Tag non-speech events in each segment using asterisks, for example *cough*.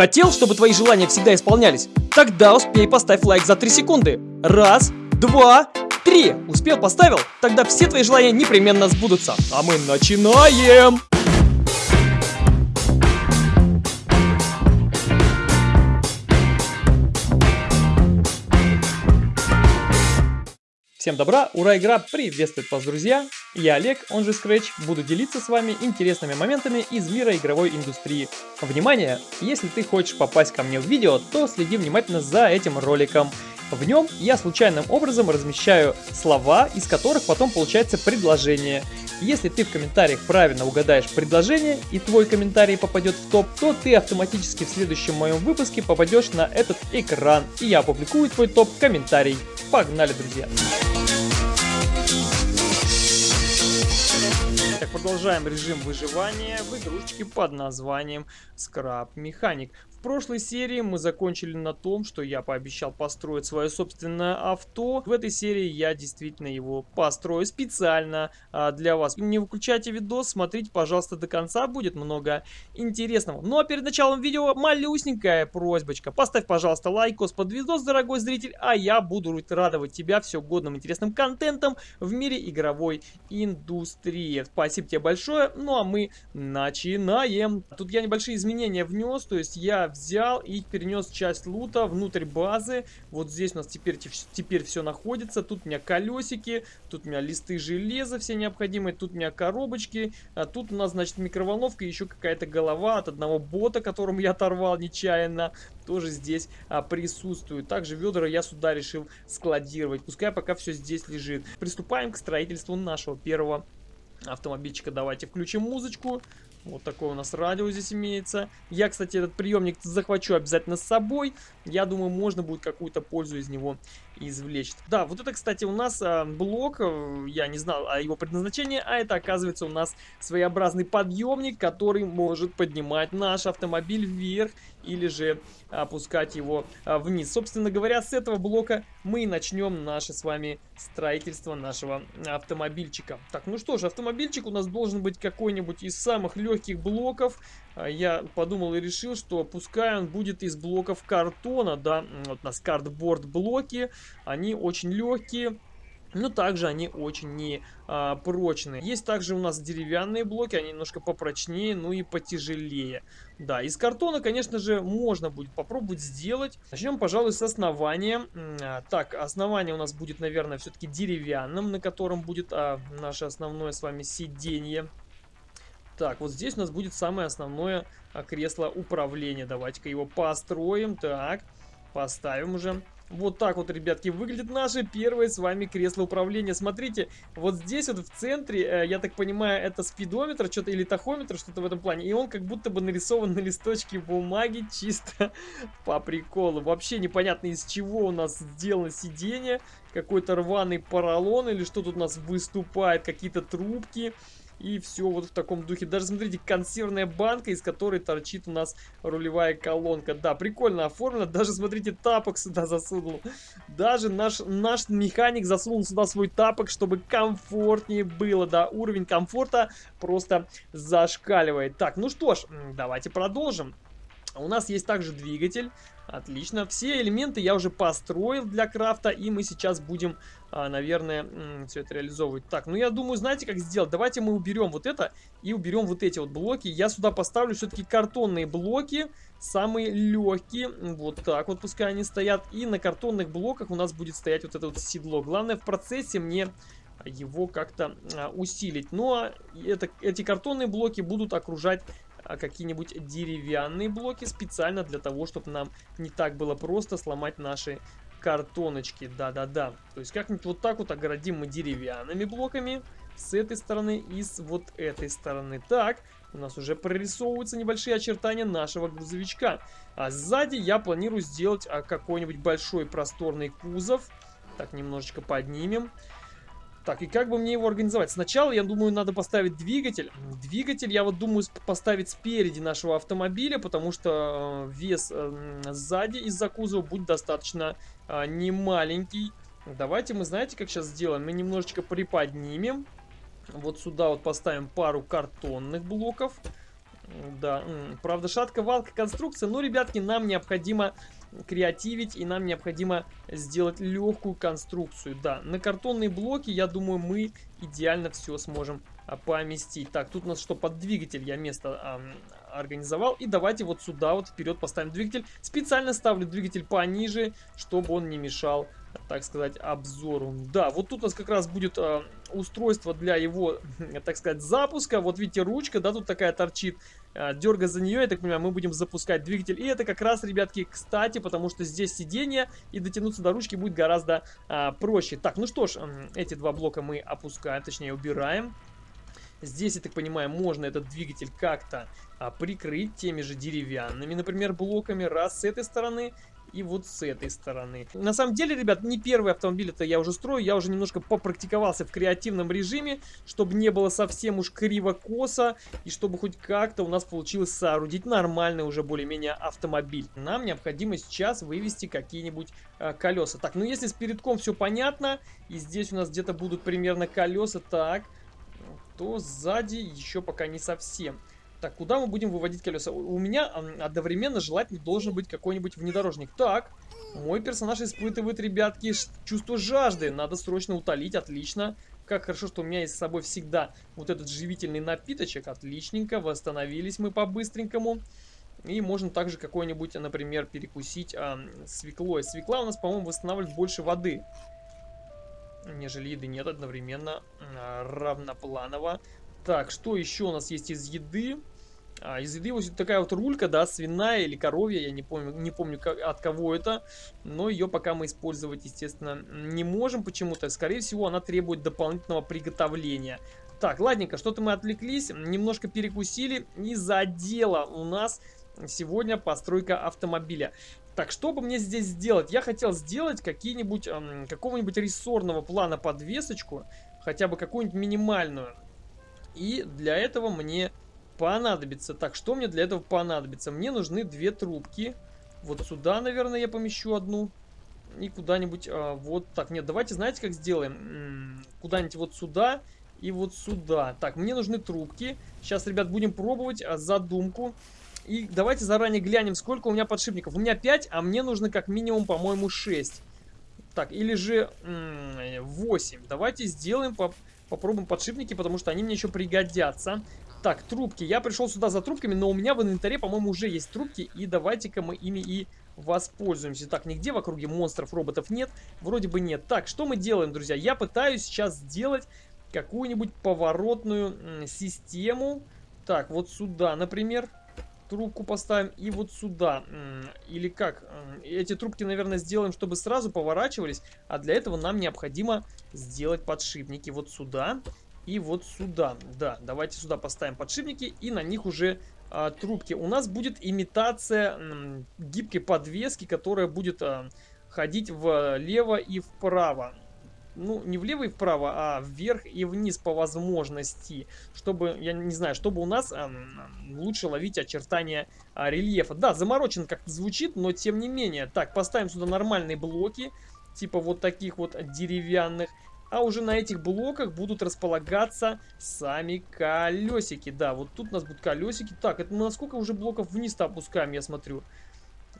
Хотел, чтобы твои желания всегда исполнялись? Тогда успей поставь лайк за 3 секунды. Раз, два, три. Успел, поставил? Тогда все твои желания непременно сбудутся. А мы начинаем! Всем добра, ура, игра приветствует вас, друзья! Я Олег, он же Scratch, буду делиться с вами интересными моментами из мира игровой индустрии. Внимание! Если ты хочешь попасть ко мне в видео, то следи внимательно за этим роликом. В нем я случайным образом размещаю слова, из которых потом получается предложение. Если ты в комментариях правильно угадаешь предложение и твой комментарий попадет в топ, то ты автоматически в следующем моем выпуске попадешь на этот экран и я опубликую твой топ-комментарий. Погнали, друзья! Так, продолжаем режим выживания в игрушечке под названием Scrap Mechanic. Прошлой серии мы закончили на том, что я пообещал построить свое собственное авто. В этой серии я действительно его построю специально а, для вас. Не выключайте видос, смотрите, пожалуйста, до конца, будет много интересного. Ну а перед началом видео малюсенькая просьбочка. Поставь, пожалуйста, лайкос под видос, дорогой зритель, а я буду радовать тебя все годным интересным контентом в мире игровой индустрии. Спасибо тебе большое, ну а мы начинаем. Тут я небольшие изменения внес, то есть я взял и перенес часть лута внутрь базы. Вот здесь у нас теперь, теперь все находится. Тут у меня колесики, тут у меня листы железа все необходимые, тут у меня коробочки. А тут у нас, значит, микроволновка и еще какая-то голова от одного бота, которому я оторвал нечаянно. Тоже здесь а, присутствует. Также ведра я сюда решил складировать. Пускай пока все здесь лежит. Приступаем к строительству нашего первого автомобильчика. Давайте включим музычку. Вот такой у нас радио здесь имеется. Я, кстати, этот приемник захвачу обязательно с собой. Я думаю, можно будет какую-то пользу из него извлечь. Да, вот это, кстати, у нас а, блок. Э, я не знал о его предназначении, а это, оказывается, у нас своеобразный подъемник, который может поднимать наш автомобиль вверх или же опускать его а, вниз. Собственно говоря, с этого блока мы начнем наше с вами строительство нашего автомобильчика. Так, ну что ж, автомобильчик у нас должен быть какой-нибудь из самых легких блоков. А, я подумал и решил, что пускай он будет из блоков картона, да, вот у нас картборд блоки, они очень легкие, но также они очень не а, прочные. Есть также у нас деревянные блоки, они немножко попрочнее, ну и потяжелее. Да, из картона, конечно же, можно будет попробовать сделать. Начнем, пожалуй, с основания. А, так, основание у нас будет, наверное, все-таки деревянным, на котором будет а, наше основное с вами сиденье. Так, вот здесь у нас будет самое основное а, кресло управления. Давайте-ка его построим. Так, поставим уже. Вот так вот, ребятки, выглядит наше первое с вами кресло управления. Смотрите, вот здесь вот в центре, э, я так понимаю, это спидометр, что-то или тахометр, что-то в этом плане. И он как будто бы нарисован на листочке бумаги чисто *laughs* по приколу. Вообще непонятно из чего у нас сделано сиденье. Какой-то рваный поролон или что тут у нас выступает, какие-то трубки. И все вот в таком духе. Даже, смотрите, консервная банка, из которой торчит у нас рулевая колонка. Да, прикольно оформлено. Даже, смотрите, тапок сюда засунул. Даже наш, наш механик засунул сюда свой тапок, чтобы комфортнее было. Да, уровень комфорта просто зашкаливает. Так, ну что ж, давайте продолжим. У нас есть также двигатель. Отлично. Все элементы я уже построил для крафта, и мы сейчас будем, а, наверное, все это реализовывать. Так, ну я думаю, знаете, как сделать? Давайте мы уберем вот это и уберем вот эти вот блоки. Я сюда поставлю все-таки картонные блоки, самые легкие. Вот так вот пускай они стоят. И на картонных блоках у нас будет стоять вот это вот седло. Главное в процессе мне его как-то а, усилить. Ну а это, эти картонные блоки будут окружать какие-нибудь деревянные блоки специально для того, чтобы нам не так было просто сломать наши картоночки. Да-да-да. То есть как-нибудь вот так вот огородим мы деревянными блоками с этой стороны и с вот этой стороны. Так, у нас уже прорисовываются небольшие очертания нашего грузовичка. А сзади я планирую сделать а, какой-нибудь большой просторный кузов. Так, немножечко поднимем. Так, и как бы мне его организовать? Сначала, я думаю, надо поставить двигатель. Двигатель, я вот думаю, поставить спереди нашего автомобиля, потому что э, вес э, сзади из-за кузова будет достаточно э, немаленький. Давайте мы, знаете, как сейчас сделаем? Мы немножечко приподнимем. Вот сюда вот поставим пару картонных блоков. Да, правда, шатко-валка конструкция, но, ребятки, нам необходимо креативить и нам необходимо сделать легкую конструкцию. Да, на картонные блоки, я думаю, мы идеально все сможем а, поместить. Так, тут у нас что, под двигатель я место а, организовал. И давайте вот сюда вот вперед поставим двигатель. Специально ставлю двигатель пониже, чтобы он не мешал так сказать, обзору. Да, вот тут у нас как раз будет э, устройство для его, *laughs* так сказать, запуска. Вот видите, ручка, да, тут такая торчит. Э, дергая за нее, я так понимаю, мы будем запускать двигатель. И это как раз, ребятки, кстати, потому что здесь сиденье, и дотянуться до ручки будет гораздо э, проще. Так, ну что ж, эти два блока мы опускаем, точнее убираем. Здесь, я так понимаю, можно этот двигатель как-то а, прикрыть теми же деревянными, например, блоками. Раз с этой стороны и вот с этой стороны. На самом деле, ребят, не первый автомобиль это я уже строю, я уже немножко попрактиковался в креативном режиме, чтобы не было совсем уж криво-косо, и чтобы хоть как-то у нас получилось соорудить нормальный уже более-менее автомобиль. Нам необходимо сейчас вывести какие-нибудь э, колеса. Так, ну если с передком все понятно, и здесь у нас где-то будут примерно колеса, так, то сзади еще пока не совсем. Так, куда мы будем выводить колеса? У меня одновременно желательно должен быть какой-нибудь внедорожник. Так, мой персонаж испытывает, ребятки, чувство жажды. Надо срочно утолить, отлично. Как хорошо, что у меня есть с собой всегда вот этот живительный напиточек. Отличненько, восстановились мы по-быстренькому. И можно также какой-нибудь, например, перекусить а, свеклой. Свекла у нас, по-моему, восстанавливает больше воды, нежели еды. Нет, одновременно равнопланово. Так, что еще у нас есть из еды? А, из еды вот такая вот рулька, да, свиная или коровья, я не помню, не помню как, от кого это, но ее пока мы использовать, естественно, не можем почему-то. Скорее всего, она требует дополнительного приготовления. Так, ладненько, что-то мы отвлеклись, немножко перекусили. Из-за дела у нас сегодня постройка автомобиля. Так, что бы мне здесь сделать? Я хотел сделать какие-нибудь, эм, какого-нибудь рессорного плана подвесочку, хотя бы какую-нибудь минимальную. И для этого мне понадобится... Так, что мне для этого понадобится? Мне нужны две трубки. Вот сюда, наверное, я помещу одну. И куда-нибудь... А, вот так. Нет, давайте, знаете, как сделаем? Куда-нибудь вот сюда и вот сюда. Так, мне нужны трубки. Сейчас, ребят, будем пробовать а, задумку. И давайте заранее глянем, сколько у меня подшипников. У меня 5, а мне нужно как минимум, по-моему, 6. Так, или же 8. Давайте сделаем по Попробуем подшипники, потому что они мне еще пригодятся. Так, трубки. Я пришел сюда за трубками, но у меня в инвентаре, по-моему, уже есть трубки. И давайте-ка мы ими и воспользуемся. Так, нигде в округе монстров, роботов нет? Вроде бы нет. Так, что мы делаем, друзья? Я пытаюсь сейчас сделать какую-нибудь поворотную систему. Так, вот сюда, например трубку поставим и вот сюда. Или как? Эти трубки, наверное, сделаем, чтобы сразу поворачивались. А для этого нам необходимо сделать подшипники вот сюда и вот сюда. Да, давайте сюда поставим подшипники и на них уже а, трубки. У нас будет имитация м, гибкой подвески, которая будет а, ходить влево и вправо ну, не влево и вправо, а вверх и вниз по возможности, чтобы, я не знаю, чтобы у нас а, лучше ловить очертания а, рельефа. Да, заморочен как-то звучит, но тем не менее. Так, поставим сюда нормальные блоки, типа вот таких вот деревянных. А уже на этих блоках будут располагаться сами колесики. Да, вот тут у нас будут колесики. Так, это мы насколько уже блоков вниз-то опускаем, я смотрю.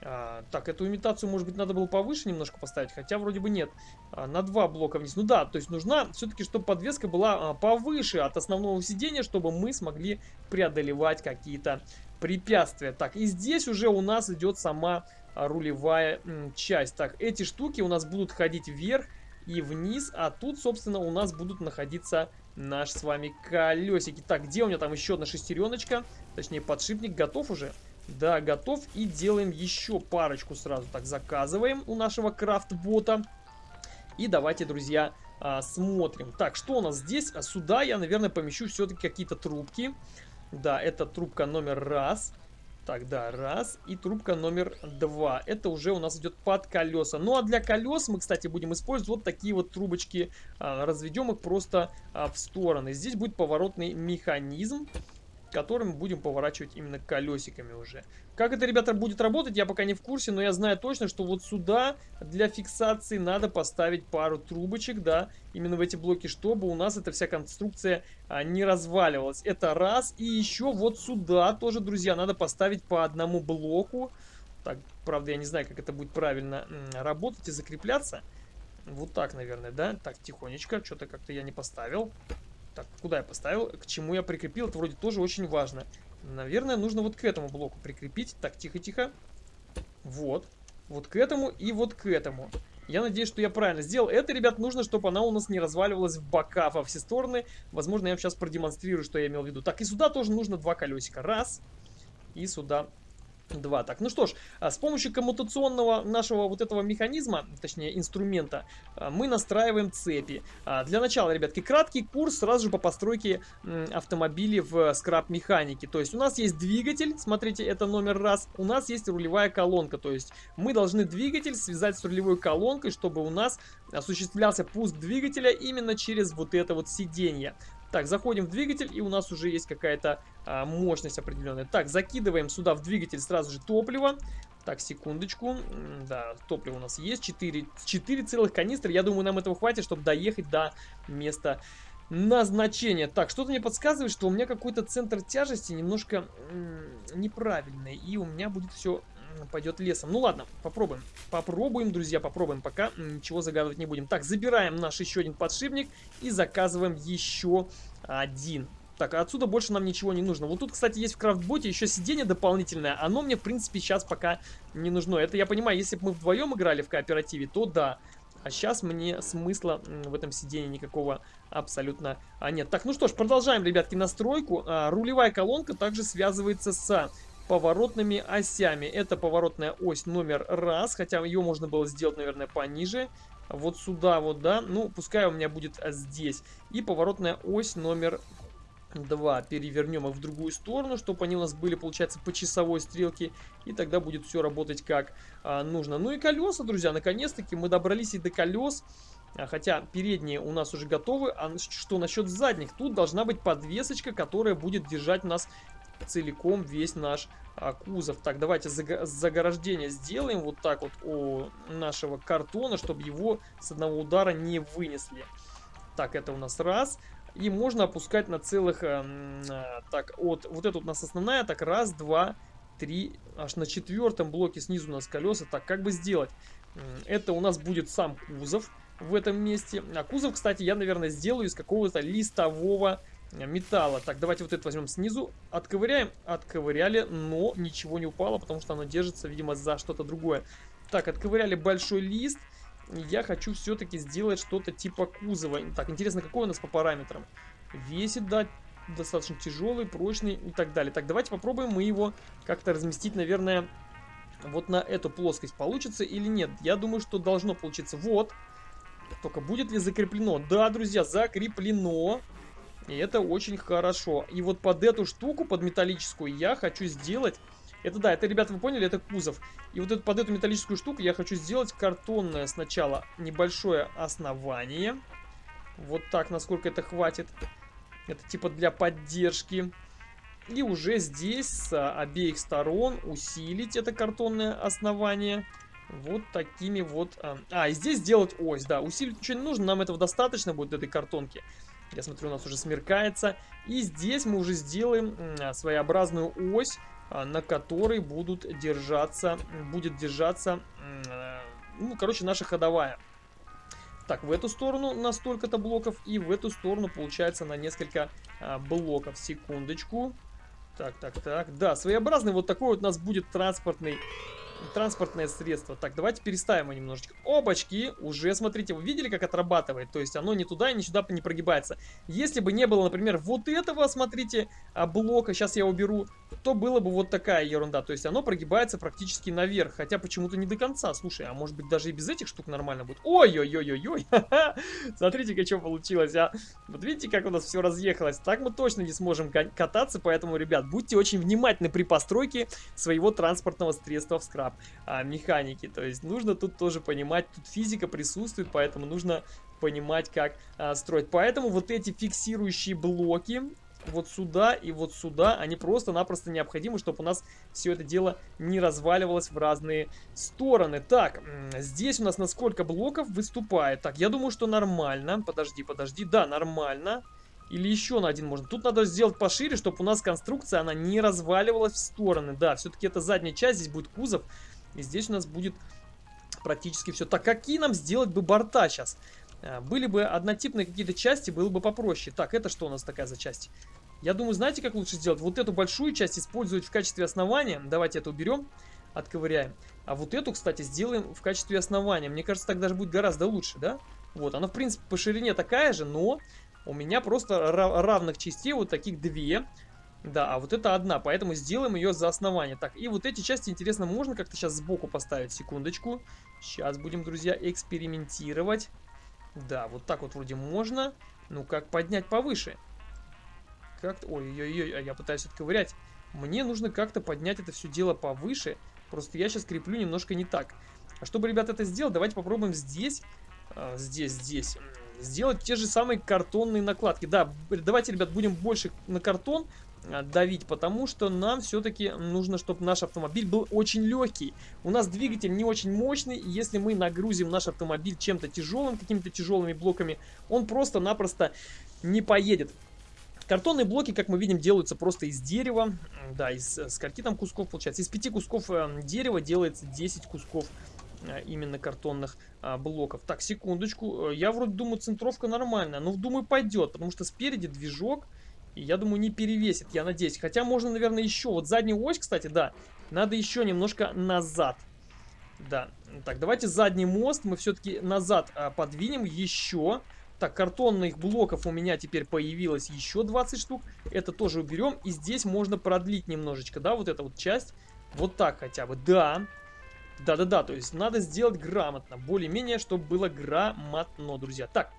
А, так, эту имитацию, может быть, надо было повыше немножко поставить, хотя вроде бы нет. А, на два блока вниз. Ну да, то есть нужна все-таки, чтобы подвеска была а, повыше от основного сидения, чтобы мы смогли преодолевать какие-то препятствия. Так, и здесь уже у нас идет сама рулевая м, часть. Так, эти штуки у нас будут ходить вверх и вниз, а тут, собственно, у нас будут находиться наши с вами колесики. Так, где у меня там еще одна шестереночка? Точнее, подшипник готов уже? Да, готов. И делаем еще парочку сразу. Так, заказываем у нашего крафт-бота. И давайте, друзья, а, смотрим. Так, что у нас здесь? А сюда я, наверное, помещу все-таки какие-то трубки. Да, это трубка номер раз. Так, да, раз. И трубка номер два. Это уже у нас идет под колеса. Ну, а для колес мы, кстати, будем использовать вот такие вот трубочки. А, разведем их просто а, в стороны. Здесь будет поворотный механизм. Который мы будем поворачивать именно колесиками уже. Как это, ребята, будет работать, я пока не в курсе, но я знаю точно, что вот сюда для фиксации надо поставить пару трубочек, да, именно в эти блоки, чтобы у нас эта вся конструкция а, не разваливалась. Это раз. И еще вот сюда тоже, друзья, надо поставить по одному блоку. Так, правда, я не знаю, как это будет правильно работать и закрепляться. Вот так, наверное, да? Так, тихонечко, что-то как-то я не поставил. Так, куда я поставил? К чему я прикрепил? Это вроде тоже очень важно. Наверное, нужно вот к этому блоку прикрепить. Так, тихо-тихо. Вот. Вот к этому и вот к этому. Я надеюсь, что я правильно сделал. Это, ребят, нужно, чтобы она у нас не разваливалась в бока во все стороны. Возможно, я вам сейчас продемонстрирую, что я имел в виду. Так, и сюда тоже нужно два колесика. Раз. И сюда Два. Так, ну что ж, а с помощью коммутационного нашего вот этого механизма, точнее инструмента, а, мы настраиваем цепи. А, для начала, ребятки, краткий курс сразу же по постройке автомобилей в скраб-механике. То есть у нас есть двигатель, смотрите, это номер раз. У нас есть рулевая колонка, то есть мы должны двигатель связать с рулевой колонкой, чтобы у нас осуществлялся пуск двигателя именно через вот это вот сиденье. Так, заходим в двигатель, и у нас уже есть какая-то а, мощность определенная. Так, закидываем сюда в двигатель сразу же топливо. Так, секундочку. Да, топливо у нас есть. 4, 4 целых канистры. Я думаю, нам этого хватит, чтобы доехать до места назначения. Так, что-то мне подсказывает, что у меня какой-то центр тяжести немножко неправильный. И у меня будет все пойдет лесом. Ну ладно, попробуем. Попробуем, друзья, попробуем. Пока ничего загадывать не будем. Так, забираем наш еще один подшипник и заказываем еще один. Так, отсюда больше нам ничего не нужно. Вот тут, кстати, есть в крафтботе еще сиденье дополнительное. Оно мне, в принципе, сейчас пока не нужно. Это я понимаю, если бы мы вдвоем играли в кооперативе, то да. А сейчас мне смысла в этом сидении никакого абсолютно а, нет. Так, ну что ж, продолжаем, ребятки, настройку. А, рулевая колонка также связывается с поворотными осями. Это поворотная ось номер раз, хотя ее можно было сделать, наверное, пониже. Вот сюда вот, да, ну, пускай у меня будет здесь. И поворотная ось номер 2. Перевернем их в другую сторону, чтобы они у нас были, получается, по часовой стрелке. И тогда будет все работать как а, нужно. Ну и колеса, друзья, наконец-таки мы добрались и до колес. А, хотя передние у нас уже готовы. А что насчет задних? Тут должна быть подвесочка, которая будет держать нас целиком весь наш а, кузов. Так, давайте заграждение сделаем вот так вот у нашего картона, чтобы его с одного удара не вынесли. Так, это у нас раз. И можно опускать на целых... Э, так, от, вот это у нас основная. Так, раз, два, три. Аж на четвертом блоке снизу у нас колеса. Так, как бы сделать? Это у нас будет сам кузов в этом месте. А кузов, кстати, я, наверное, сделаю из какого-то листового металла. Так, давайте вот это возьмем снизу. Отковыряем. Отковыряли, но ничего не упало, потому что оно держится, видимо, за что-то другое. Так, отковыряли большой лист. Я хочу все-таки сделать что-то типа кузова. Так, интересно, какой у нас по параметрам? Весит, да, достаточно тяжелый, прочный и так далее. Так, давайте попробуем мы его как-то разместить, наверное, вот на эту плоскость. Получится или нет? Я думаю, что должно получиться. Вот. Только будет ли закреплено? Да, друзья, закреплено. И это очень хорошо. И вот под эту штуку, под металлическую, я хочу сделать... Это да, это, ребята, вы поняли, это кузов. И вот это, под эту металлическую штуку я хочу сделать картонное сначала небольшое основание. Вот так, насколько это хватит. Это типа для поддержки. И уже здесь с обеих сторон усилить это картонное основание. Вот такими вот... А, а, здесь сделать ось, да. Усилить ничего не нужно, нам этого достаточно будет этой картонки. Я смотрю, у нас уже смеркается. И здесь мы уже сделаем своеобразную ось, а, на которой будут держаться, будет держаться, ну, короче, наша ходовая. Так, в эту сторону на столько-то блоков и в эту сторону получается на несколько а, блоков. Секундочку. Так, так, так. Да, своеобразный вот такой вот у нас будет транспортный транспортное средство. Так, давайте переставим его немножечко. Опачки, уже, смотрите, вы видели, как отрабатывает? То есть оно ни туда, ни сюда не прогибается. Если бы не было, например, вот этого, смотрите, а, блока, сейчас я уберу, то было бы вот такая ерунда. То есть оно прогибается практически наверх, хотя почему-то не до конца. Слушай, а может быть даже и без этих штук нормально будет? Ой-ой-ой-ой-ой, *laughs* смотрите-ка, что получилось, а. Вот видите, как у нас все разъехалось? Так мы точно не сможем кататься, поэтому, ребят, будьте очень внимательны при постройке своего транспортного средства в скраб а, механики. То есть нужно тут тоже понимать, тут физика присутствует, поэтому нужно понимать, как а, строить. Поэтому вот эти фиксирующие блоки, вот сюда и вот сюда. Они просто-напросто необходимы, чтобы у нас все это дело не разваливалось в разные стороны. Так, здесь у нас на сколько блоков выступает? Так, я думаю, что нормально. Подожди, подожди. Да, нормально. Или еще на один можно. Тут надо сделать пошире, чтобы у нас конструкция, она не разваливалась в стороны. Да, все-таки это задняя часть, здесь будет кузов. И здесь у нас будет практически все. Так, какие нам сделать бы борта сейчас? А, были бы однотипные какие-то части, было бы попроще. Так, это что у нас такая за часть? Я думаю, знаете, как лучше сделать? Вот эту большую часть использовать в качестве основания. Давайте это уберем, отковыряем. А вот эту, кстати, сделаем в качестве основания. Мне кажется, так даже будет гораздо лучше, да? Вот, она, в принципе, по ширине такая же, но у меня просто равных частей вот таких две. Да, а вот это одна, поэтому сделаем ее за основание. Так, и вот эти части, интересно, можно как-то сейчас сбоку поставить? Секундочку. Сейчас будем, друзья, экспериментировать. Да, вот так вот вроде можно. Ну, как поднять повыше? Как Ой-ой-ой, а я пытаюсь отковырять. Мне нужно как-то поднять это все дело повыше. Просто я сейчас креплю немножко не так. А чтобы, ребят, это сделать, давайте попробуем здесь, а, здесь, здесь, сделать те же самые картонные накладки. Да, давайте, ребят, будем больше на картон а, давить, потому что нам все-таки нужно, чтобы наш автомобиль был очень легкий. У нас двигатель не очень мощный, и если мы нагрузим наш автомобиль чем-то тяжелым, какими-то тяжелыми блоками, он просто-напросто не поедет. Картонные блоки, как мы видим, делаются просто из дерева. Да, из скольки там кусков получается? Из пяти кусков э, дерева делается 10 кусков э, именно картонных а, блоков. Так, секундочку. Э, я вроде думаю, центровка нормальная. Но думаю, пойдет, потому что спереди движок. И я думаю, не перевесит, я надеюсь. Хотя можно, наверное, еще. Вот заднюю ось, кстати, да. Надо еще немножко назад. Да. Так, давайте задний мост мы все-таки назад а, подвинем еще. Так, картонных блоков у меня теперь появилось еще 20 штук. Это тоже уберем. И здесь можно продлить немножечко, да, вот эта вот часть. Вот так хотя бы, да. Да-да-да, то есть надо сделать грамотно. Более-менее, чтобы было грамотно, друзья. Так,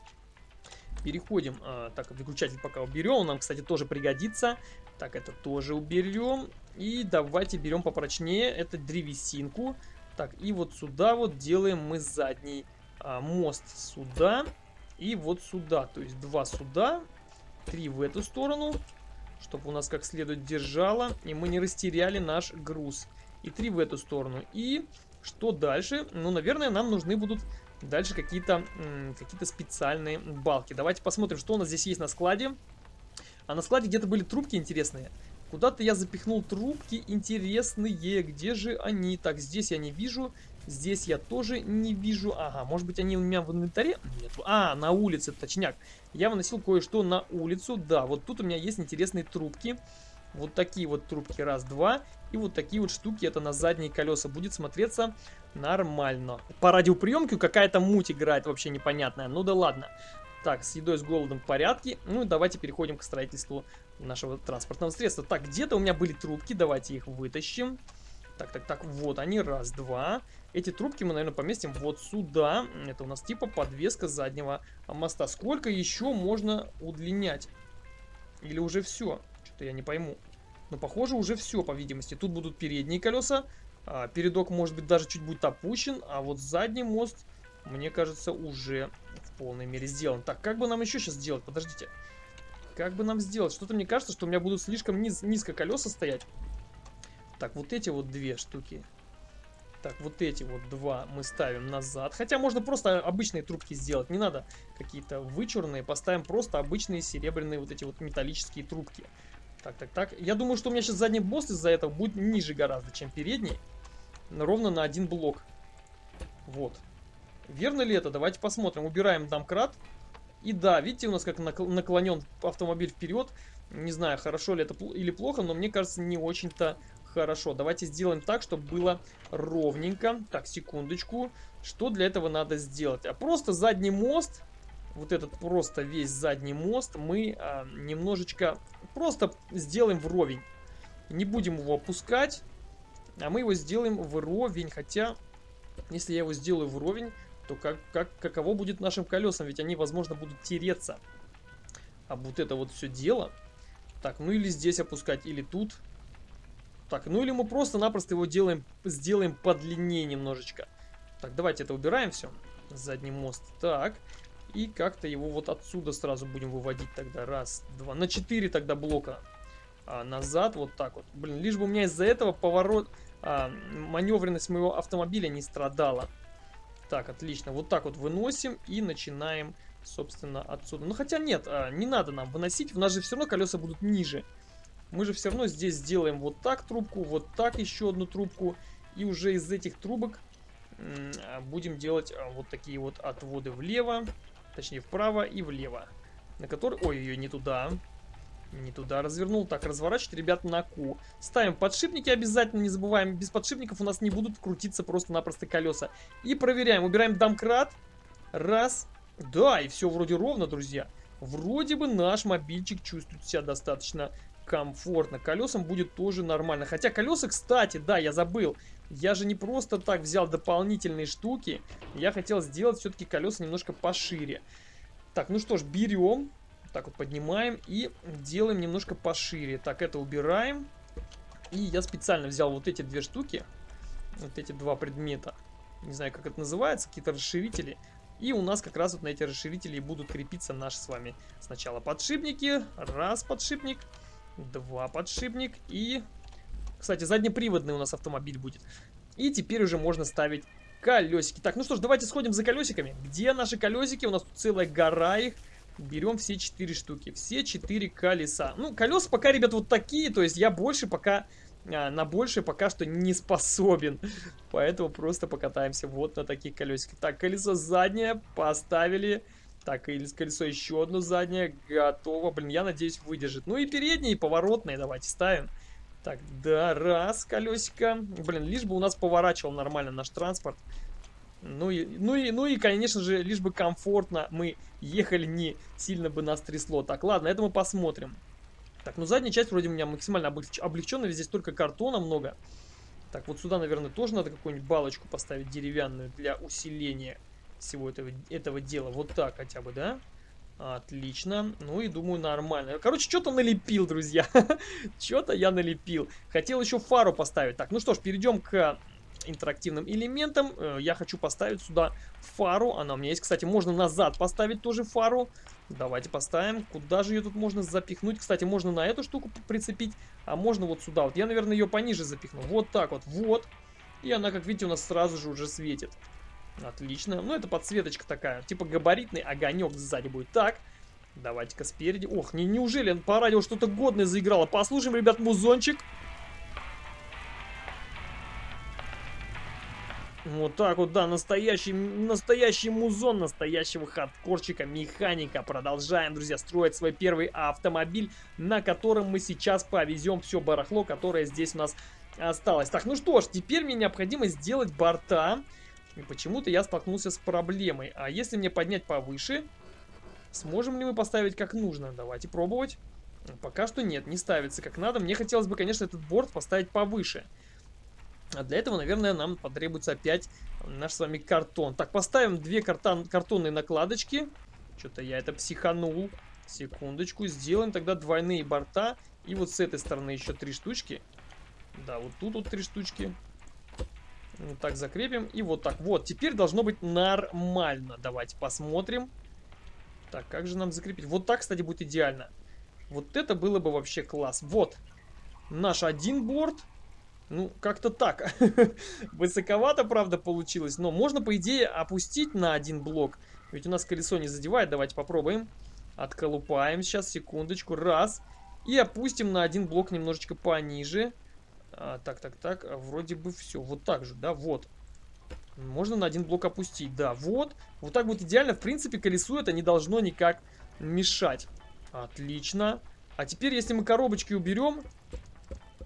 переходим. А, так, выключатель пока уберем. Он нам, кстати, тоже пригодится. Так, это тоже уберем. И давайте берем попрочнее. Это древесинку. Так, и вот сюда вот делаем мы задний а, мост сюда. И вот сюда, то есть два сюда, три в эту сторону, чтобы у нас как следует держало, и мы не растеряли наш груз. И три в эту сторону. И что дальше? Ну, наверное, нам нужны будут дальше какие-то какие специальные балки. Давайте посмотрим, что у нас здесь есть на складе. А на складе где-то были трубки интересные. Куда-то я запихнул трубки интересные. Где же они? Так, здесь я не вижу. Здесь я тоже не вижу. Ага, может быть они у меня в инвентаре? Нет. А, на улице, точняк. Я выносил кое-что на улицу. Да, вот тут у меня есть интересные трубки. Вот такие вот трубки. Раз, два. И вот такие вот штуки. Это на задние колеса. Будет смотреться нормально. По радиоприемке какая-то муть играет вообще непонятная. Ну да ладно. Так, с едой, с голодом в порядке. Ну и давайте переходим к строительству нашего транспортного средства. Так, где-то у меня были трубки. Давайте их вытащим. Так, так, так, вот они, раз, два. Эти трубки мы, наверное, поместим вот сюда. Это у нас типа подвеска заднего моста. Сколько еще можно удлинять? Или уже все? Что-то я не пойму. Но похоже уже все, по видимости. Тут будут передние колеса. А, передок, может быть, даже чуть будет опущен. А вот задний мост, мне кажется, уже в полной мере сделан. Так, как бы нам еще сейчас сделать? Подождите. Как бы нам сделать? Что-то мне кажется, что у меня будут слишком низ низко колеса стоять. Так, вот эти вот две штуки. Так, вот эти вот два мы ставим назад. Хотя можно просто обычные трубки сделать. Не надо какие-то вычурные. Поставим просто обычные серебряные вот эти вот металлические трубки. Так, так, так. Я думаю, что у меня сейчас задний босс из-за этого будет ниже гораздо, чем передний. Ровно на один блок. Вот. Верно ли это? Давайте посмотрим. Убираем домкрат. И да, видите, у нас как наклонен автомобиль вперед. Не знаю, хорошо ли это или плохо, но мне кажется, не очень-то Хорошо, давайте сделаем так, чтобы было ровненько. Так, секундочку. Что для этого надо сделать? А просто задний мост, вот этот просто весь задний мост, мы а, немножечко просто сделаем вровень. Не будем его опускать, а мы его сделаем вровень. Хотя, если я его сделаю вровень, то как, как, каково будет нашим колесам? Ведь они, возможно, будут тереться. А вот это вот все дело. Так, ну или здесь опускать, или тут. Так, ну или мы просто-напросто его делаем, сделаем подлиннее немножечко. Так, давайте это убираем все. Задний мост. Так. И как-то его вот отсюда сразу будем выводить тогда. Раз, два, на четыре тогда блока а, назад. Вот так вот. Блин, лишь бы у меня из-за этого поворот, а, маневренность моего автомобиля не страдала. Так, отлично. Вот так вот выносим и начинаем, собственно, отсюда. Ну, хотя нет, а, не надо нам выносить. У нас же все равно колеса будут ниже. Мы же все равно здесь сделаем вот так трубку, вот так еще одну трубку. И уже из этих трубок а, будем делать а, вот такие вот отводы влево. Точнее, вправо и влево. На который... Ой, ее не туда. Не туда развернул. Так, разворачивать, ребят, на Q. Ставим подшипники обязательно, не забываем. Без подшипников у нас не будут крутиться просто-напросто колеса. И проверяем. Убираем домкрат. Раз. Да, и все вроде ровно, друзья. Вроде бы наш мобильчик чувствует себя достаточно комфортно. Колесам будет тоже нормально. Хотя колеса, кстати, да, я забыл. Я же не просто так взял дополнительные штуки. Я хотел сделать все-таки колеса немножко пошире. Так, ну что ж, берем. Так вот поднимаем и делаем немножко пошире. Так, это убираем. И я специально взял вот эти две штуки. Вот эти два предмета. Не знаю, как это называется. Какие-то расширители. И у нас как раз вот на эти расширители будут крепиться наши с вами сначала подшипники. Раз подшипник. Два подшипник. И, кстати, заднеприводный у нас автомобиль будет. И теперь уже можно ставить колесики. Так, ну что ж, давайте сходим за колесиками. Где наши колесики? У нас тут целая гора их. Берем все четыре штуки. Все четыре колеса. Ну, колеса пока, ребят, вот такие. То есть я больше пока... А, на больше пока что не способен. Поэтому просто покатаемся вот на таких колесиках. Так, колесо заднее поставили. Так, и колесо еще одно заднее. Готово. Блин, я надеюсь, выдержит. Ну и передние, и поворотные давайте ставим. Так, да, раз колесико. Блин, лишь бы у нас поворачивал нормально наш транспорт. Ну и, ну, и, ну и, конечно же, лишь бы комфортно мы ехали, не сильно бы нас трясло. Так, ладно, это мы посмотрим. Так, ну задняя часть вроде у меня максимально облегч облегченная, здесь только картона много. Так, вот сюда, наверное, тоже надо какую-нибудь балочку поставить деревянную для усиления всего этого, этого дела. Вот так хотя бы, да? Отлично. Ну и думаю, нормально. Короче, что-то налепил, друзья. *laughs* что-то я налепил. Хотел еще фару поставить. Так, ну что ж, перейдем к интерактивным элементом. Э, я хочу поставить сюда фару. Она у меня есть. Кстати, можно назад поставить тоже фару. Давайте поставим. Куда же ее тут можно запихнуть? Кстати, можно на эту штуку прицепить, а можно вот сюда. Вот я, наверное, ее пониже запихну. Вот так вот. Вот. И она, как видите, у нас сразу же уже светит. Отлично. Ну, это подсветочка такая. Типа габаритный огонек сзади будет. Так. Давайте-ка спереди. Ох, не, неужели по радио что-то годное заиграло? Послушаем, ребят, музончик. Вот так вот, да, настоящий, настоящий музон настоящего хардкорчика, механика. Продолжаем, друзья, строить свой первый автомобиль, на котором мы сейчас повезем все барахло, которое здесь у нас осталось. Так, ну что ж, теперь мне необходимо сделать борта. И почему-то я столкнулся с проблемой. А если мне поднять повыше, сможем ли мы поставить как нужно? Давайте пробовать. Пока что нет, не ставится как надо. Мне хотелось бы, конечно, этот борт поставить повыше. А для этого, наверное, нам потребуется опять наш с вами картон. Так, поставим две картон, картонные накладочки. Что-то я это психанул. Секундочку. Сделаем тогда двойные борта. И вот с этой стороны еще три штучки. Да, вот тут вот три штучки. Вот так закрепим. И вот так. Вот, теперь должно быть нормально. Давайте посмотрим. Так, как же нам закрепить? Вот так, кстати, будет идеально. Вот это было бы вообще класс. Вот. Наш один борт. Ну, как-то так. *laughs* Высоковато, правда, получилось. Но можно, по идее, опустить на один блок. Ведь у нас колесо не задевает. Давайте попробуем. Отколупаем сейчас, секундочку. Раз. И опустим на один блок немножечко пониже. А, так, так, так. А, вроде бы все. Вот так же, да? Вот. Можно на один блок опустить. Да, вот. Вот так вот идеально. В принципе, колесу это не должно никак мешать. Отлично. А теперь, если мы коробочки уберем,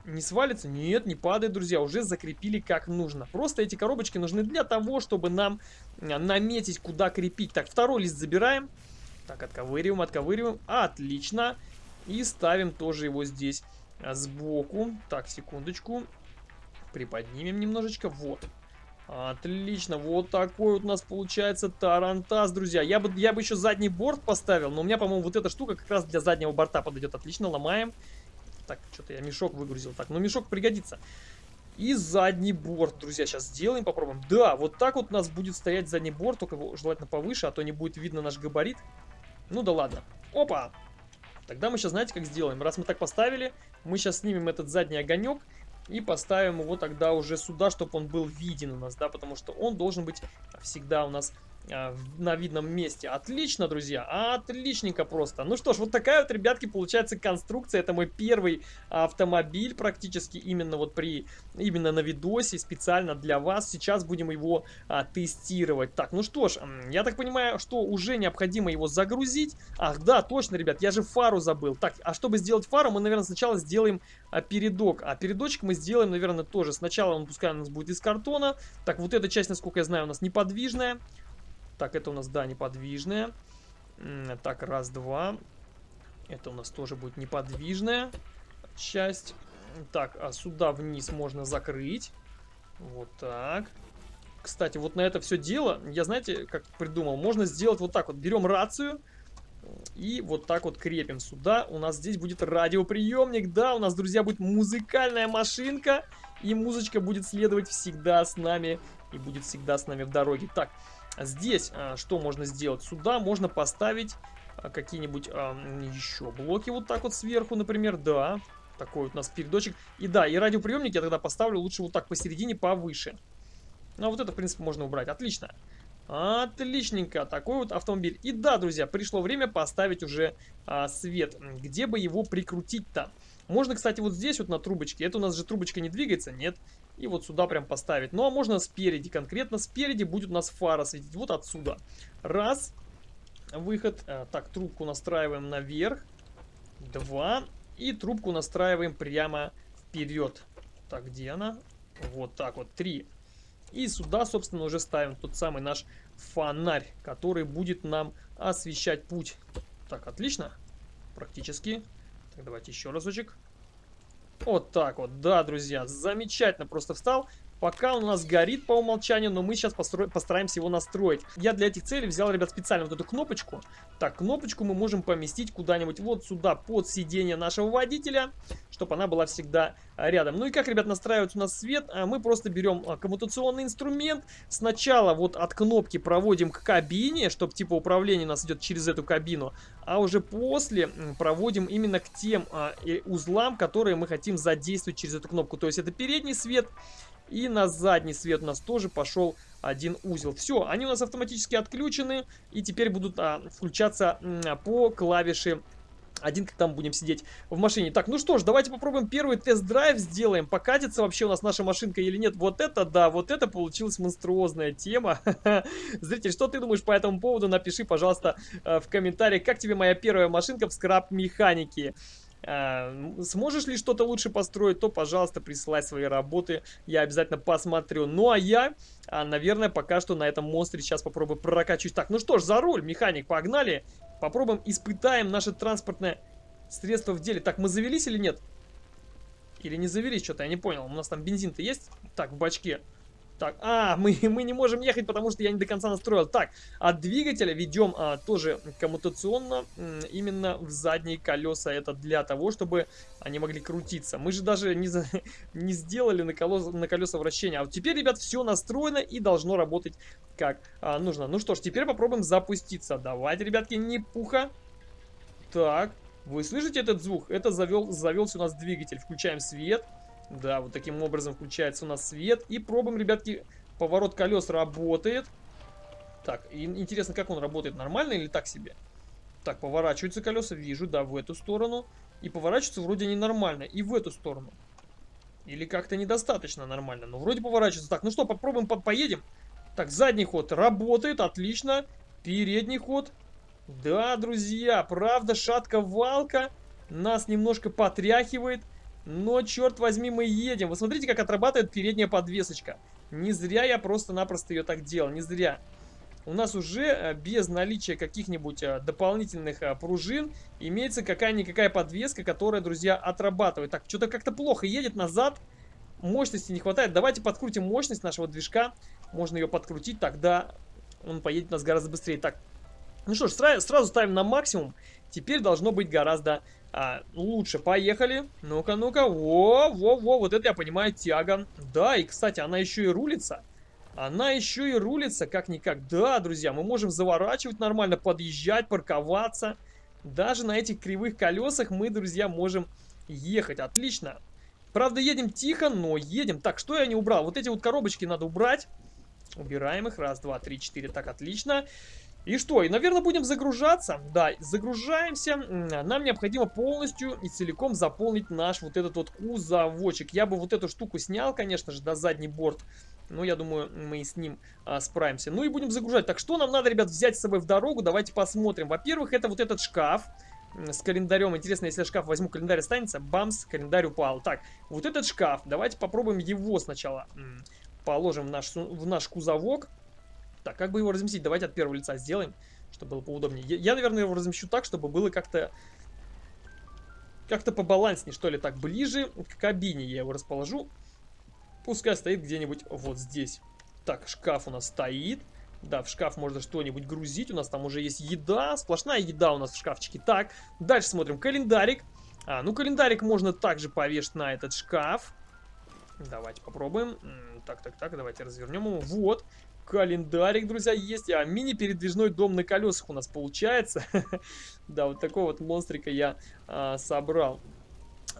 не свалится? Нет, не падает, друзья. Уже закрепили как нужно. Просто эти коробочки нужны для того, чтобы нам а, наметить, куда крепить. Так, второй лист забираем. Так, отковыриваем, отковыриваем. Отлично. И ставим тоже его здесь сбоку. Так, секундочку. Приподнимем немножечко. Вот. Отлично, вот такой вот у нас получается тарантас, друзья. Я бы, я бы еще задний борт поставил, но у меня, по-моему, вот эта штука как раз для заднего борта подойдет. Отлично, ломаем. Так, что-то я мешок выгрузил. Так, ну мешок пригодится. И задний борт, друзья, сейчас сделаем, попробуем. Да, вот так вот у нас будет стоять задний борт, только желательно повыше, а то не будет видно наш габарит. Ну да ладно. Опа! Тогда мы сейчас, знаете, как сделаем? Раз мы так поставили, мы сейчас снимем этот задний огонек и поставим его тогда уже сюда, чтобы он был виден у нас, да, потому что он должен быть всегда у нас на видном месте. Отлично, друзья, отличненько просто. Ну что ж, вот такая вот, ребятки, получается конструкция. Это мой первый автомобиль практически именно вот при, именно на видосе, специально для вас. Сейчас будем его а, тестировать. Так, ну что ж, я так понимаю, что уже необходимо его загрузить. Ах, да, точно, ребят, я же фару забыл. Так, а чтобы сделать фару, мы, наверное, сначала сделаем а, передок. А передочек мы сделаем, наверное, тоже. Сначала он, пускай у нас будет из картона. Так, вот эта часть, насколько я знаю, у нас неподвижная. Так, это у нас, да, неподвижная. Так, раз, два. Это у нас тоже будет неподвижная часть. Так, а сюда вниз можно закрыть. Вот так. Кстати, вот на это все дело, я знаете, как придумал, можно сделать вот так вот. Берем рацию и вот так вот крепим сюда. У нас здесь будет радиоприемник. Да, у нас, друзья, будет музыкальная машинка. И музычка будет следовать всегда с нами. И будет всегда с нами в дороге. Так, Здесь а, что можно сделать? Сюда можно поставить а, какие-нибудь еще блоки вот так вот сверху, например. Да, такой вот у нас передочек. И да, и радиоприемник я тогда поставлю лучше вот так посередине, повыше. Ну, а вот это, в принципе, можно убрать. Отлично. Отличненько, такой вот автомобиль. И да, друзья, пришло время поставить уже а, свет. Где бы его прикрутить-то? Можно, кстати, вот здесь вот на трубочке. Это у нас же трубочка не двигается, нет? И вот сюда прям поставить. Ну, а можно спереди, конкретно спереди будет у нас фара светить. Вот отсюда. Раз. Выход. Э, так, трубку настраиваем наверх. Два. И трубку настраиваем прямо вперед. Так, где она? Вот так вот. Три. И сюда, собственно, уже ставим тот самый наш фонарь, который будет нам освещать путь. Так, отлично. Практически. Так, давайте еще разочек. Вот так вот, да, друзья, замечательно просто встал. Пока он у нас горит по умолчанию, но мы сейчас постараемся его настроить. Я для этих целей взял, ребят, специально вот эту кнопочку. Так, кнопочку мы можем поместить куда-нибудь вот сюда, под сиденье нашего водителя, чтобы она была всегда рядом. Ну и как, ребят, настраивать у нас свет? А, мы просто берем а, коммутационный инструмент. Сначала вот от кнопки проводим к кабине, чтобы типа управление у нас идет через эту кабину. А уже после проводим именно к тем а, узлам, которые мы хотим задействовать через эту кнопку. То есть это передний свет и на задний свет у нас тоже пошел один узел. Все, они у нас автоматически отключены и теперь будут а, включаться а, по клавише один, как там будем сидеть в машине. Так, ну что ж, давайте попробуем первый тест-драйв сделаем. Покатится вообще у нас наша машинка или нет. Вот это да, вот это получилась монструозная тема. *laughs* Зритель, что ты думаешь по этому поводу? Напиши, пожалуйста, э, в комментариях, как тебе моя первая машинка в скраб-механике. А, сможешь ли что-то лучше построить, то, пожалуйста, присылай свои работы. Я обязательно посмотрю. Ну, а я, а, наверное, пока что на этом монстре сейчас попробую прокачусь. Так, ну что ж, за руль, механик, погнали. Попробуем, испытаем наше транспортное средство в деле. Так, мы завелись или нет? Или не завелись, что-то я не понял. У нас там бензин-то есть? Так, в бачке. Так, а, мы, *laughs* мы не можем ехать, потому что я не до конца настроил. Так, от двигателя ведем а, тоже коммутационно именно в задние колеса. Это для того, чтобы они могли крутиться. Мы же даже не, за, *laughs* не сделали на колеса, на колеса вращения. А вот теперь, ребят, все настроено и должно работать как а, нужно. Ну что ж, теперь попробуем запуститься. Давайте, ребятки, не пуха. Так, вы слышите этот звук? Это завел, завелся у нас двигатель. Включаем свет. Да, вот таким образом включается у нас свет. И пробуем, ребятки, поворот колес работает. Так, интересно, как он работает, нормально или так себе? Так, поворачиваются колеса, вижу, да, в эту сторону. И поворачиваются вроде ненормально, и в эту сторону. Или как-то недостаточно нормально, но вроде поворачивается. Так, ну что, попробуем, по поедем. Так, задний ход работает, отлично. Передний ход. Да, друзья, правда, шатка-валка нас немножко потряхивает. Но, черт возьми, мы едем. Вы смотрите, как отрабатывает передняя подвесочка. Не зря я просто-напросто ее так делал, не зря. У нас уже э, без наличия каких-нибудь э, дополнительных э, пружин имеется какая-никакая подвеска, которая, друзья, отрабатывает. Так, что-то как-то плохо едет назад. Мощности не хватает. Давайте подкрутим мощность нашего движка. Можно ее подкрутить, тогда он поедет у нас гораздо быстрее. Так, ну что ж, сразу ставим на максимум. теперь должно быть гораздо а, лучше. Поехали. Ну-ка, ну-ка. Во, во, во, вот это я понимаю тяга. Да, и, кстати, она еще и рулится. Она еще и рулится, как-никак. Да, друзья, мы можем заворачивать нормально, подъезжать, парковаться. Даже на этих кривых колесах мы, друзья, можем ехать. Отлично. Правда, едем тихо, но едем. Так, что я не убрал? Вот эти вот коробочки надо убрать. Убираем их. Раз, два, три, четыре. Так, отлично. И что? И, наверное, будем загружаться. Да, загружаемся. Нам необходимо полностью и целиком заполнить наш вот этот вот кузовочек. Я бы вот эту штуку снял, конечно же, до задний борт. Но я думаю, мы с ним а, справимся. Ну и будем загружать. Так, что нам надо, ребят, взять с собой в дорогу? Давайте посмотрим. Во-первых, это вот этот шкаф с календарем. Интересно, если я шкаф возьму, календарь останется. Бамс, календарь упал. Так, вот этот шкаф. Давайте попробуем его сначала. Положим в наш, в наш кузовок. Так, как бы его разместить? Давайте от первого лица сделаем, чтобы было поудобнее. Я, я наверное, его размещу так, чтобы было как-то... Как-то побаланснее, что ли, так, ближе к кабине я его расположу. Пускай стоит где-нибудь вот здесь. Так, шкаф у нас стоит. Да, в шкаф можно что-нибудь грузить. У нас там уже есть еда. Сплошная еда у нас в шкафчике. Так, дальше смотрим. Календарик. А, ну календарик можно также повешать на этот шкаф. Давайте попробуем. Так, так, так, давайте развернем его. Вот, календарик, друзья, есть. А мини-передвижной дом на колесах у нас получается. *laughs* да, вот такого вот монстрика я а, собрал.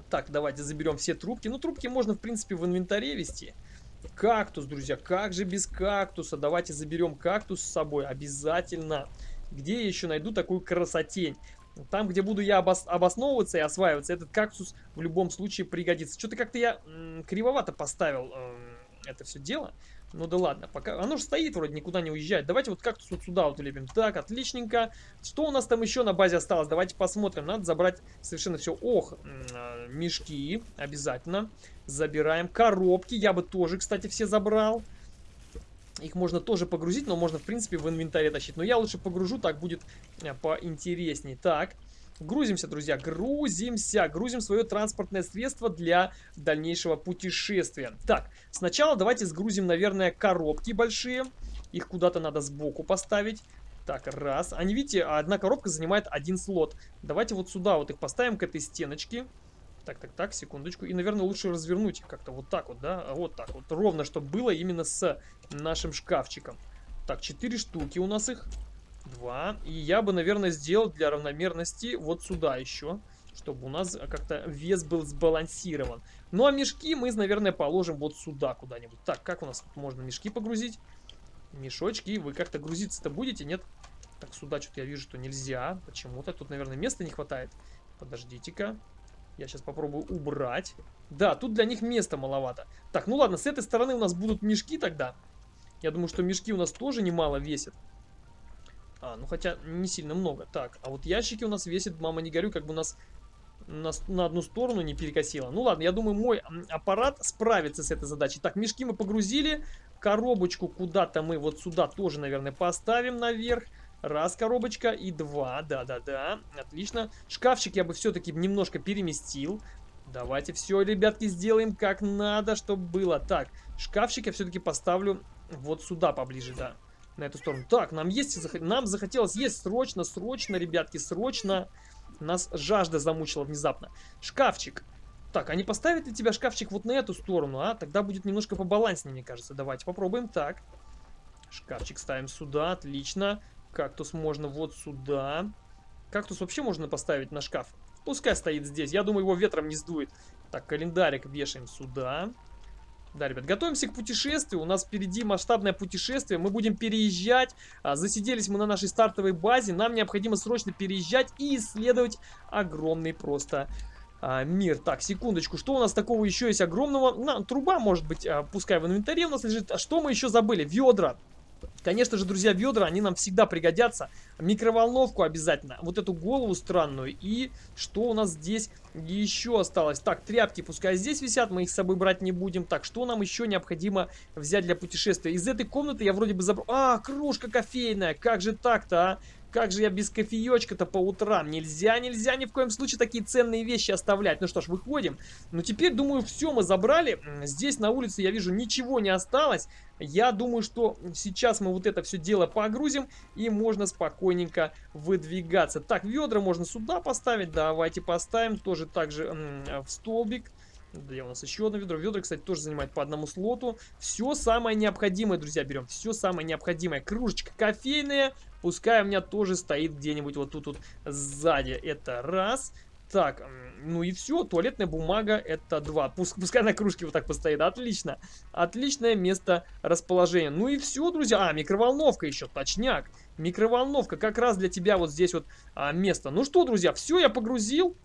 Так, давайте заберем все трубки. Ну, трубки можно, в принципе, в инвентаре вести. Кактус, друзья, как же без кактуса? Давайте заберем кактус с собой обязательно. Где я еще найду такую красотень? Там, где буду я обос обосновываться и осваиваться, этот кактус в любом случае пригодится. Что-то как-то я кривовато поставил э, это все дело. Ну да ладно, пока оно же стоит вроде, никуда не уезжает. Давайте вот кактус вот сюда вот улепим. Так, отличненько. Что у нас там еще на базе осталось? Давайте посмотрим. Надо забрать совершенно все. Ох, а, мешки обязательно. Забираем. Коробки я бы тоже, кстати, все забрал. Их можно тоже погрузить, но можно, в принципе, в инвентаре тащить. Но я лучше погружу, так будет э, поинтересней. Так, Грузимся, друзья, грузимся. Грузим свое транспортное средство для дальнейшего путешествия. Так, сначала давайте сгрузим, наверное, коробки большие. Их куда-то надо сбоку поставить. Так, раз. Они, видите, одна коробка занимает один слот. Давайте вот сюда вот их поставим к этой стеночке. Так, так, так, секундочку. И, наверное, лучше развернуть как-то вот так вот, да? Вот так вот. Ровно, чтобы было именно с нашим шкафчиком. Так, четыре штуки у нас их. Два. И я бы, наверное, сделал для равномерности вот сюда еще. Чтобы у нас как-то вес был сбалансирован. Ну а мешки мы, наверное, положим вот сюда куда-нибудь. Так, как у нас можно мешки погрузить? Мешочки. Вы как-то грузиться-то будете, нет? Так, сюда что-то я вижу, что нельзя. Почему-то. Тут, наверное, места не хватает. Подождите-ка. Я сейчас попробую убрать. Да, тут для них места маловато. Так, ну ладно, с этой стороны у нас будут мешки тогда. Я думаю, что мешки у нас тоже немало весят. А, ну хотя не сильно много. Так, а вот ящики у нас весят, мама не горю, как бы нас на, на одну сторону не перекосило. Ну ладно, я думаю, мой аппарат справится с этой задачей. Так, мешки мы погрузили. Коробочку куда-то мы вот сюда тоже, наверное, поставим наверх. Раз коробочка и два. Да-да-да. Отлично. Шкафчик я бы все-таки немножко переместил. Давайте все, ребятки, сделаем как надо, чтобы было. Так, шкафчик я все-таки поставлю вот сюда поближе, да на эту сторону. Так, нам есть, нам захотелось есть срочно, срочно, ребятки, срочно. Нас жажда замучила внезапно. Шкафчик. Так, а не поставит ли тебя шкафчик вот на эту сторону, а? Тогда будет немножко побаланснее, мне кажется. Давайте попробуем. Так. Шкафчик ставим сюда, отлично. Кактус можно вот сюда. Кактус вообще можно поставить на шкаф. Пускай стоит здесь. Я думаю, его ветром не сдует. Так, календарик вешаем сюда. Да, ребят, готовимся к путешествию. У нас впереди масштабное путешествие. Мы будем переезжать. А, засиделись мы на нашей стартовой базе. Нам необходимо срочно переезжать и исследовать огромный просто а, мир. Так, секундочку. Что у нас такого еще есть огромного? На, труба, может быть, а, пускай в инвентаре у нас лежит. А что мы еще забыли? Ведра. Конечно же, друзья, ведра, они нам всегда пригодятся. Микроволновку обязательно. Вот эту голову странную. И что у нас здесь еще осталось. Так, тряпки пускай здесь висят, мы их с собой брать не будем. Так, что нам еще необходимо взять для путешествия? Из этой комнаты я вроде бы забрал... А, кружка кофейная, как же так-то, а? Как же я без кофеечка-то по утрам? Нельзя, нельзя ни в коем случае такие ценные вещи оставлять. Ну что ж, выходим. Ну теперь, думаю, все мы забрали. Здесь на улице, я вижу, ничего не осталось. Я думаю, что сейчас мы вот это все дело погрузим и можно спокойненько выдвигаться. Так, ведра можно сюда поставить. Давайте поставим тоже же в столбик. Где у нас еще одно ведро? Ведра, кстати, тоже занимает по одному слоту. Все самое необходимое, друзья, берем. Все самое необходимое. Кружечка кофейная. Пускай у меня тоже стоит где-нибудь вот тут вот сзади. Это раз. Так, ну и все, туалетная бумага это два. Пускай на кружке вот так постоит, отлично. Отличное место расположения. Ну и все, друзья. А, микроволновка еще, точняк. Микроволновка как раз для тебя вот здесь вот а, место. Ну что, друзья, все я погрузил.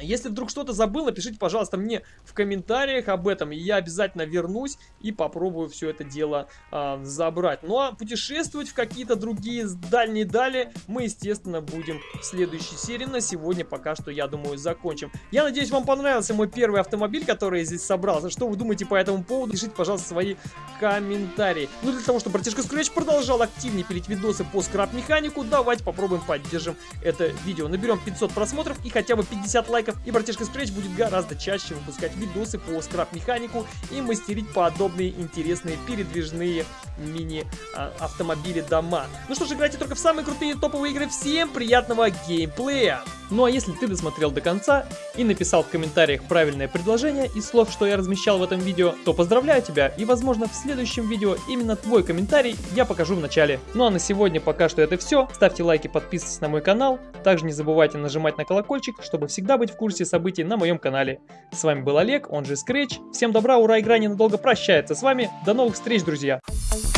Если вдруг что-то забыл, напишите, пожалуйста, мне в комментариях об этом, и я обязательно вернусь и попробую все это дело э, забрать. Ну а путешествовать в какие-то другие дальние дали мы, естественно, будем в следующей серии. На сегодня пока что, я думаю, закончим. Я надеюсь, вам понравился мой первый автомобиль, который я здесь собрал. Что вы думаете по этому поводу? Пишите, пожалуйста, свои комментарии. Ну, для того, чтобы братишка Scratch продолжал активнее пилить видосы по скраб-механику, давайте попробуем поддержим это видео. Наберем 500 просмотров и хотя бы 50 лайков лайков, и братишка Scratch будет гораздо чаще выпускать видосы по скраб-механику и мастерить подобные интересные передвижные мини-автомобили дома. Ну что ж, играйте только в самые крутые топовые игры. Всем приятного геймплея! Ну а если ты досмотрел до конца и написал в комментариях правильное предложение из слов, что я размещал в этом видео, то поздравляю тебя и возможно в следующем видео именно твой комментарий я покажу в начале. Ну а на сегодня пока что это все. Ставьте лайки, подписывайтесь на мой канал. Также не забывайте нажимать на колокольчик, чтобы всегда быть в курсе событий на моем канале. С вами был Олег, он же Scratch. Всем добра, ура, игра ненадолго прощается с вами. До новых встреч, друзья! You.